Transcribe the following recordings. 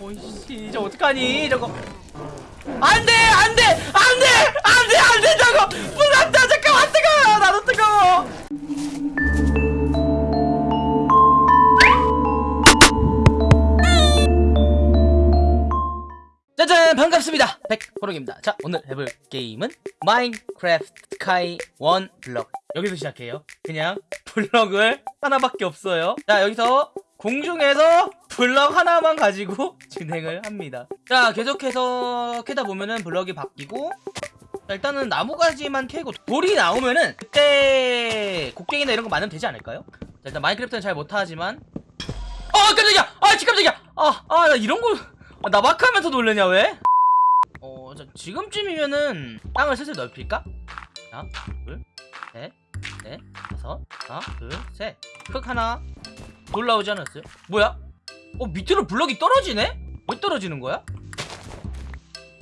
오이씨 저 어떡하니 저거. 안돼 안돼 안돼 안돼 안돼 저거. 불안다 잠깐만 뜨거워 나도 뜨거워. 짜잔 반갑습니다. 백호롱입니다. 자 오늘 해볼 게임은 마인크래프트 스카이 원 블럭 여기서 시작해요. 그냥 블럭을 하나밖에 없어요. 자 여기서 공중에서 블럭 하나만 가지고 진행을 합니다 자 계속해서 캐다 보면은 블럭이 바뀌고 자, 일단은 나무가지만 캐고 돌이 나오면은 그때 곡괭이나 이런 거 많으면 되지 않을까요? 자, 일단 마인크래프트는 잘 못하지만 어 깜짝이야 아지 깜짝이야 아 아 나 이런 거 아, 나 마크하면서 놀래냐 왜? 어, 자, 지금쯤이면은 땅을 슬슬 넓힐까? 하나, 둘, 셋, 넷, 다섯, 하나, 둘, 셋. 흙 하나. 돌 나오지 않았어요? 뭐야? 어, 밑으로 블럭이 떨어지네? 왜 떨어지는 거야?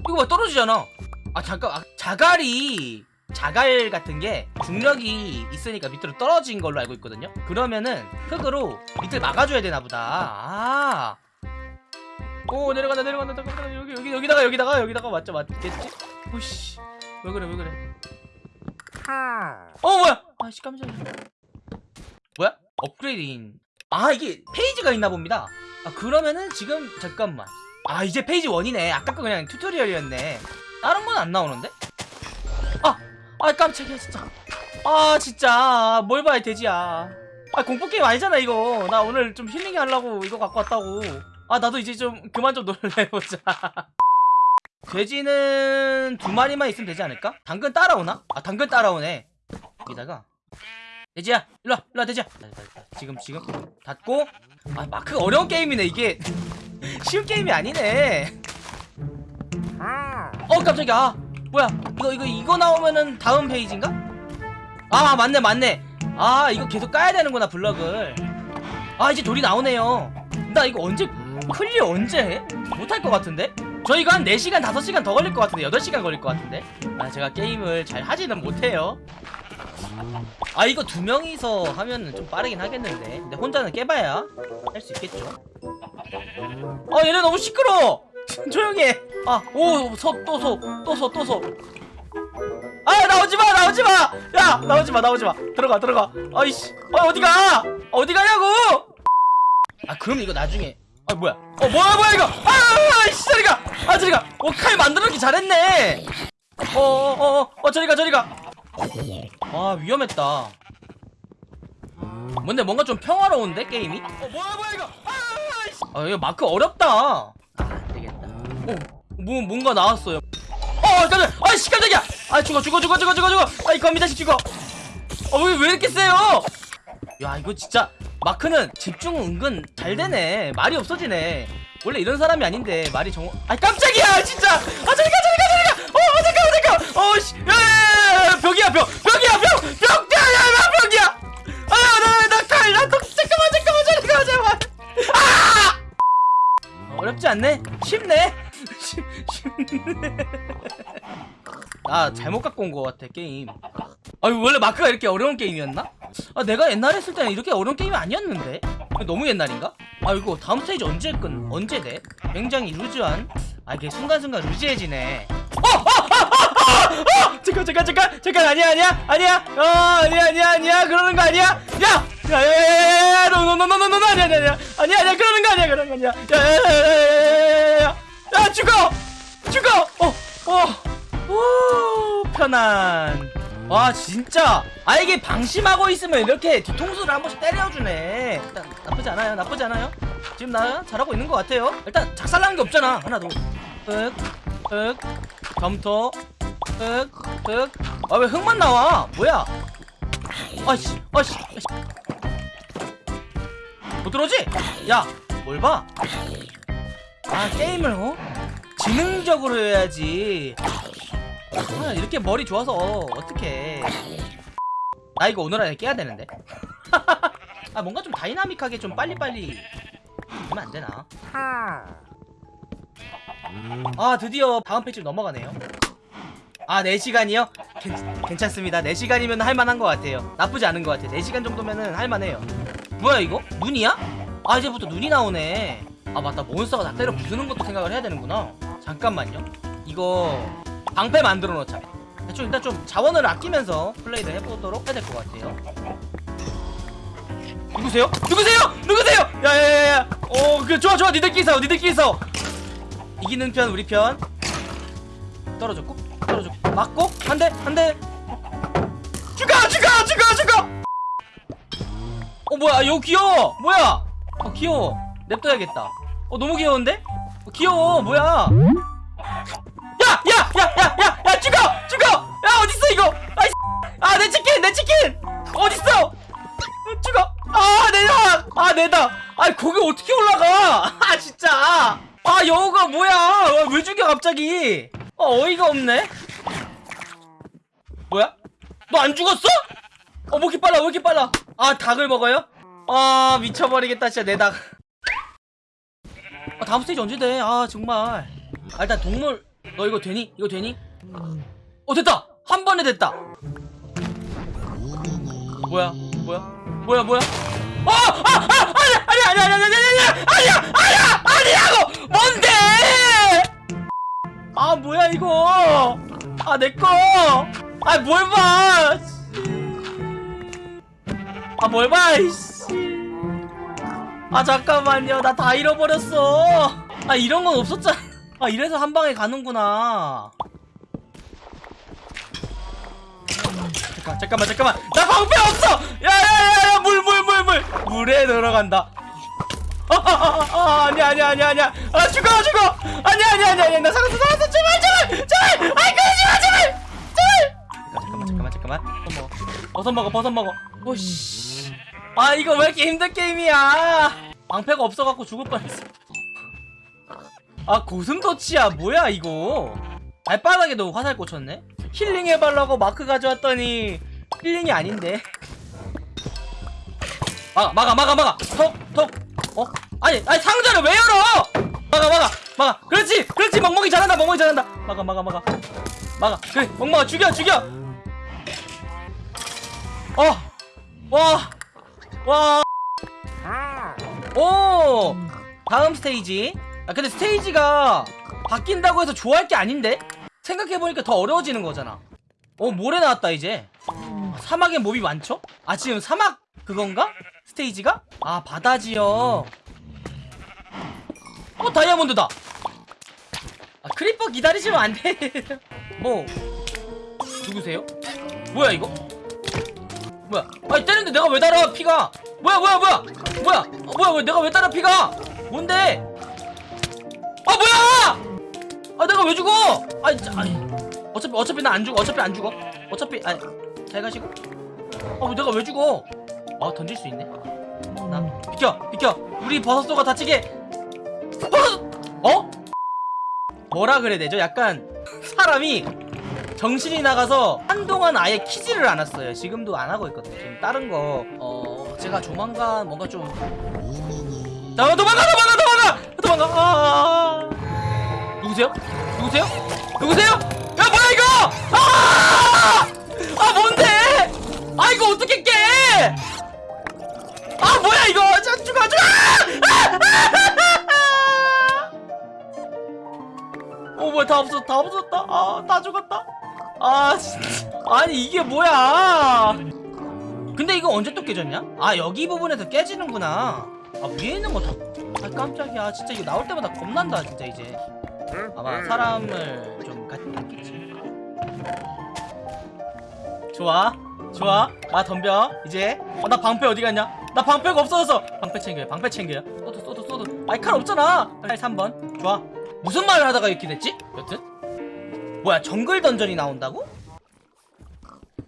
이거 봐, 떨어지잖아. 아, 잠깐, 아, 자갈이, 자갈 같은 게 중력이 있으니까 밑으로 떨어진 걸로 알고 있거든요? 그러면은 흙으로 밑을 막아줘야 되나 보다. 아. 오 내려간다 내려간다 잠깐만 여기 여기 여기다가 여기다가 여기다가 맞죠 맞겠지? 오씨 왜 그래 왜 그래 어 뭐야 아씨 깜짝이야 뭐야 upgrading 아 이게 페이지가 있나 봅니다 아 그러면은 지금 잠깐만. 아 이제 페이지 1이네. 아까 거 그냥 튜토리얼이었네. 다른 건 안 나오는데? 아 아 깜짝이야 진짜. 아 진짜. 뭘 봐 이 돼지야. 아 공포 게임 아니잖아 이거. 나 오늘 좀 힐링 하려고 이거 갖고 왔다고. 아 나도 이제 좀 그만 좀 놀래보자. 돼지는 두 마리만 있으면 되지 않을까? 당근 따라오나? 아 당근 따라오네. 여기다가 돼지야 일로와 일로와 돼지야. 지금 지금. 닫고. 아 마크가 어려운 게임이네 이게. 쉬운 게임이 아니네. 어 깜짝이야. 아, 뭐야 이거 이거 이거 나오면은 다음 페이지인가? 아 맞네 맞네. 아 이거 계속 까야 되는구나 블럭을. 아 이제 돌이 나오네요. 나 이거 언제 클리어 언제 해? 못할 것 같은데? 저 이거 한 4시간 5시간 더 걸릴 것 같은데 8시간 걸릴 것 같은데? 아 제가 게임을 잘 하지는 못해요 아 이거 두 명이서 하면은 좀 빠르긴 하겠는데. 근데 혼자는 깨봐야 할 수 있겠죠? 아 얘네 너무 시끄러워! 조용히 해아오소또소또소또소 아 나오지마 나오지마! 야 나오지마 나오지마. 들어가 들어가. 아이씨. 아 어디가? 어디 가냐고! 아 그럼 이거 나중에. 아 뭐야? 어 뭐야 뭐야 이거? 아씨 저리가! 아 저리가. 어칼 만들어놓기 잘했네. 어어어어 어, 저리가 저리가 와 위험했다. 뭔데 뭔가 좀 평화로운데 게임이? 어 뭐야 뭐야 이거. 아 이거 마크 어렵다. 아 안되겠다 어 뭐 뭔가 나왔어요. 어 깜짝이야 아씨 깜짝이야 아 죽어 죽어 죽어 죽어 죽어 죽어. 아이 거미 자식 죽어 어왜 왜 이렇게 세요? 야 이거 진짜 마크는 집중 은근 잘 되네. 말이 없어지네. 원래 이런 사람이 아닌데 말이 정아 깜짝이야 진짜 않네 쉽네 쉽아 잘못 갖고 온 것 같아 게임 아 원래 마크가 이렇게 어려운 게임이었나? 아 내가 옛날에 했을 때는 이렇게 어려운 게임이 아니었는데 너무 옛날인가? 아 이거 다음 스테이지 언제 끝 언제 돼? 굉장히 루즈한 아 이게 순간순간 루즈해지네 어! 어! 어! 어! 어! 잠깐 잠깐 잠깐 잠깐 아니야 아니야 아니야 어 아니야 아니야 아니야 그러는 거 아니야 야! 야야야야야 노노노노노노 아니야 아니야 아니야 아니야 아니야 그러는 거 아니야 그러는 거 아니야 야야야야야야야 야 죽어! 죽어! 어 어 오 편안. 와 진짜. 아 이게 방심하고 있으면 이렇게 뒤통수를 한 번씩 때려주네. 일단 나쁘지 않아요. 나쁘지 않아요. 지금 나 잘하고 있는 것 같아요. 일단 작살나는 게 없잖아. 하나 둘흑흑 점토. 흑흑아 왜 흙만 나와? 뭐야? 아씨 아씨 아씨. 못 들어오지? 야 뭘 봐? 아 게임을 어? 지능적으로 해야지. 아, 이렇게 머리 좋아서 어떡해. 나 이거 오늘 안에 깨야 되는데. 아 뭔가 좀 다이나믹하게 좀 빨리빨리 하면 안 되나? 아 드디어 다음 페이지 넘어가네요. 아 4시간이요? 괜, 괜찮 습니다. 4시간이면 할만한 것 같아요. 나쁘지 않은 것 같아요. 4시간 정도면은 할만해요. 뭐야 이거? 눈이야? 아 이제부터 눈이 나오네. 아 맞다. 몬스터가 나 때려 부수는 것도 생각을 해야 되는구나 잠깐만요. 이거 방패 만들어 놓자. 대충 일단 좀 자원을 아끼면서 플레이를 해보도록 해야 될 것 같아요. 누구세요? 누구세요? 누구세요? 야야야야. 어그 좋아 좋아. 니들끼리 싸워 니들끼리 싸워. 이기는 편 우리 편. 떨어졌고 떨어졌고. 맞고 한대 한대. 죽어 죽어 죽어 죽어! 어 뭐야? 여기 귀여워! 뭐야? 어 귀여워. 냅둬야겠다. 어 너무 귀여운데? 어, 귀여워. 뭐야? 야 야 야 야 야 야 죽어! 죽어! 야 어딨어 이거? 아내 치킨 내 치킨! 어딨어? 어, 죽어. 아 내다 아 내다. 아 거기 어떻게 올라가? 아 진짜. 아 여우가 뭐야? 아, 왜 죽여 갑자기? 어 어이가 없네. 뭐야? 너 안 죽었어? 어, 뭐 이렇게 빨라, 왜 이렇게 빨라? 아, 닭을 먹어요? 아, 미쳐버리겠다, 진짜, 내 닭. 아, 다음 스테이지 언제 돼? 아, 정말. 아, 일단 동물, 너 이거 되니? 이거 되니? 어, 됐다! 한 번에 됐다! 뭐야? 뭐야? 뭐야, 뭐야? 어! 아! 아! 아니야! 아니야! 아니야! 아니야! 아니야! 아니야! 아니야! 아니야! 아니야고! 뭔데! 아, 뭐야, 이거! 아, 내꺼! 아, 뭘 봐! 아, 뭘 봐, 이씨. 아, 잠깐만요. 나 다 잃어버렸어. 아, 이런 건 없었잖아. 아, 이래서 한 방에 가는구나. 잠깐, 잠깐만, 잠깐만. 나 방패 없어! 야, 야, 야, 야, 물, 물, 물, 물. 물에 들어간다. 아, 아, 아, 아, 아니야, 아니야, 아니야, 아니야. 아, 죽어, 죽어. 아니야, 아니야, 아니야, 아니야. 나 살았어, 살았어. 제발, 제발, 제발. 아이, 그러지 마, 제발. 제발. 잠깐만, 잠깐만, 잠깐만. 버섯 먹어, 버섯 먹어, 버섯 먹어. 오씨. 아, 이거 왜 이렇게 힘든 게임이야? 방패가 없어갖고 죽을 뻔했어. 아, 고슴도치야, 뭐야, 이거. 발바닥에도 화살 꽂혔네? 힐링 해달라고 마크 가져왔더니 힐링이 아닌데. 막아, 막아, 막아, 막아. 톡, 톡. 어? 아니, 아니, 상자를 왜 열어! 막아, 막아, 막아. 그렇지, 그렇지, 멍멍이 잘한다, 멍멍이 잘한다. 막아, 막아, 막아. 막아. 그래, 멍멍아, 죽여, 죽여! 어! 와! 와! 오! 다음 스테이지. 아, 근데 스테이지가 바뀐다고 해서 좋아할 게 아닌데? 생각해보니까 더 어려워지는 거잖아. 어, 모래 나왔다, 이제. 사막에 mob이 많죠? 아, 지금 사막 그건가? 스테이지가? 아, 바다지요. 어, 다이아몬드다! 아, creeper 기다리시면 안 돼. 뭐, 누구세요? 뭐야, 이거? 뭐야? 아니 때리는데 내가 왜 달아 피가? 뭐야 뭐야 뭐야 뭐야 어, 뭐야 왜 내가 왜 달아 피가? 뭔데? 아 뭐야? 아 내가 왜 죽어? 아니, 자, 아니 어차피 어차피 나 안 죽어 어차피 안 죽어 어차피 아니 잘 가시고 아 내가 왜 죽어? 아 던질 수 있네 나 비켜 비켜 우리 버섯 소가 다치게 버섯 어? 뭐라 그래야 되죠? 약간 사람이 정신이 나가서 한동안 아예 키지를 않았어요. 지금도 안 하고 있거든요. 지금 다른 거, 어, 제가 조만간 뭔가 좀. 자, 도망가, 도망가, 도망가! 도망가! 아, 누구세요? 누구세요? 누구세요? 야, 뭐야, 이거! 아! 아, 뭔데? 아, 이거 어떻게 깨! 아, 뭐야, 이거! 자, 죽어, 죽어! 아! 어, 뭐야, 다 없었다, 다 없었다. 아, 다 죽었다. 아 아니 이게 뭐야? 근데 이거 언제 또 깨졌냐? 아 여기 부분에서 깨지는구나. 아 위에 있는 거다 아 깜짝이야. 진짜 이거 나올 때마다 겁난다 진짜 이제. 아마 사람을 좀 갖겠지. 좋아 좋아. 아 덤벼. 이제. 어 나 방패 어디 갔냐? 나 방패가 없어졌어. 방패 챙겨요 방패 챙겨요. 쏘도 쏘도 쏘도 아이 칼 없잖아. 칼 3번. 좋아. 무슨 말을 하다가 이렇게 됐지? 여튼 뭐야 정글 던전이 나온다고?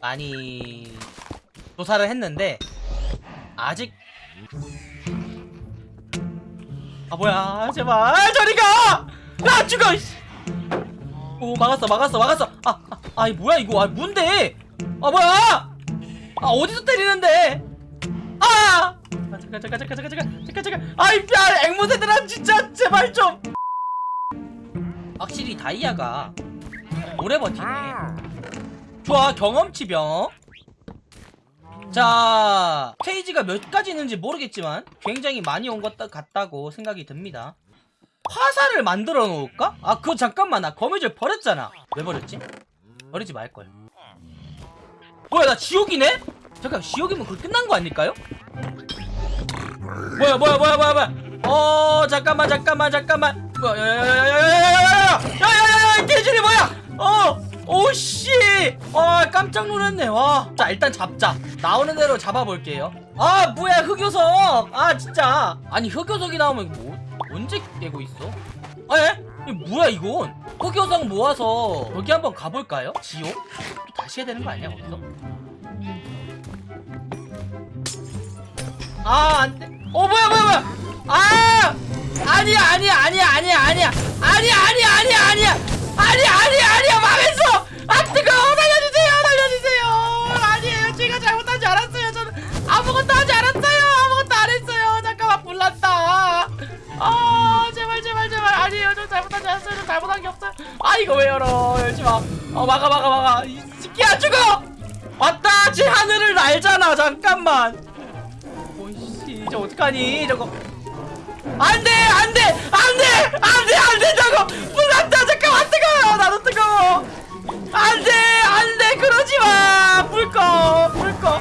많이 조사를 했는데 아직 아 뭐야 제발 저리가! 야 죽어. 오 막았어 막았어 막았어. 아, 아 아이 뭐야 이거? 아 뭔데? 아 뭐야? 아 어디서 때리는데? 아, 아 잠깐 잠깐 잠깐 잠깐 잠깐 잠깐 잠깐. 아이 야 앵무새들아 진짜 제발 좀. 확실히 다이아가 오래 버티네 좋아 경험치병 자 페이지가 몇 가지 있는지 모르겠지만 굉장히 많이 온 것 같다고 생각이 듭니다 화살을 만들어 놓을까? 아 그거 잠깐만 나 거미줄 버렸잖아 왜 버렸지? 버리지 말걸 뭐야 나 지옥이네? 잠깐 지옥이면 그걸 끝난 거 아닐까요? 뭐야 뭐야 뭐야 뭐야 뭐야 어 잠깐만 잠깐만 잠깐만 뭐야 야야야야야야야야야야야야 개질이 깜짝 놀랐네 와 자 일단 잡자 나오는 대로 잡아볼게요 아 뭐야 흑요석 아 진짜 아니 흑요석이 나오면 뭐 언제 깨고 있어 아 예? 이거 뭐야 이건 흑요석 모아서 여기 한번 가볼까요 지옥 또 다시 해야 되는 거 아니야 거기서 아, 안 돼. 어, 뭐야, 뭐야, 뭐야. 아! 아니야, 아니야, 아니야, 아니야, 아니야. 아니야, 아니야, 아니야, 아니야. 아니야, 아니야. 망했어. 아, 하지 않았어요. 아무것도 안 했어요. 잠깐만, 불났다. 아, 제발, 제발, 제발. 아니에요. 저 잘못하지 않았어요. 저 잘못한 게 없어요. 아, 이거 왜 열어. 열지 마. 어, 막아, 막아, 막아. 이 새끼야, 죽어! 왔다! 제 하늘을 날잖아. 잠깐만. 오이씨 저 어떡하니 저거 안돼 안돼 안돼 안돼 안돼 저거 불났다 잠깐만 뜨거워 나도 뜨거워 안돼 안돼 그러지마 불꺼 불꺼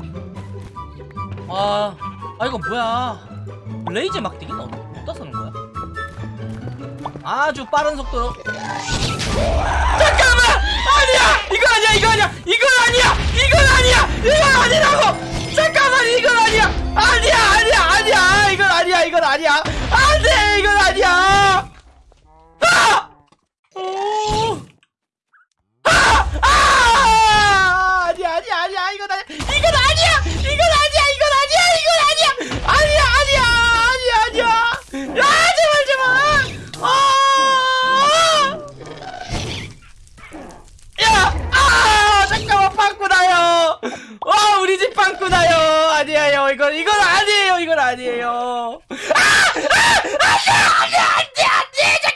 아, 아 이거 뭐야 레이즈 막대기는 어디다 쓰는 거야? 아주 빠른 속도로 잠깐만! 아니야! 이거 아니야 이거 아니야! 이건 아니야! 이건 아니야! 이건 아니라고! 잠깐만 이건 아니야! 아니야 아니야 아니야! 이건 아니야 이건 아니야! 안돼 이건 아니야! 아! 아! 아! 아니야 아니야 아니야 이건 아니야! 맞구나요 아니에요 이건 이건 아니에요 이건 아니에요 아! 아! 안돼 안돼 안돼 안돼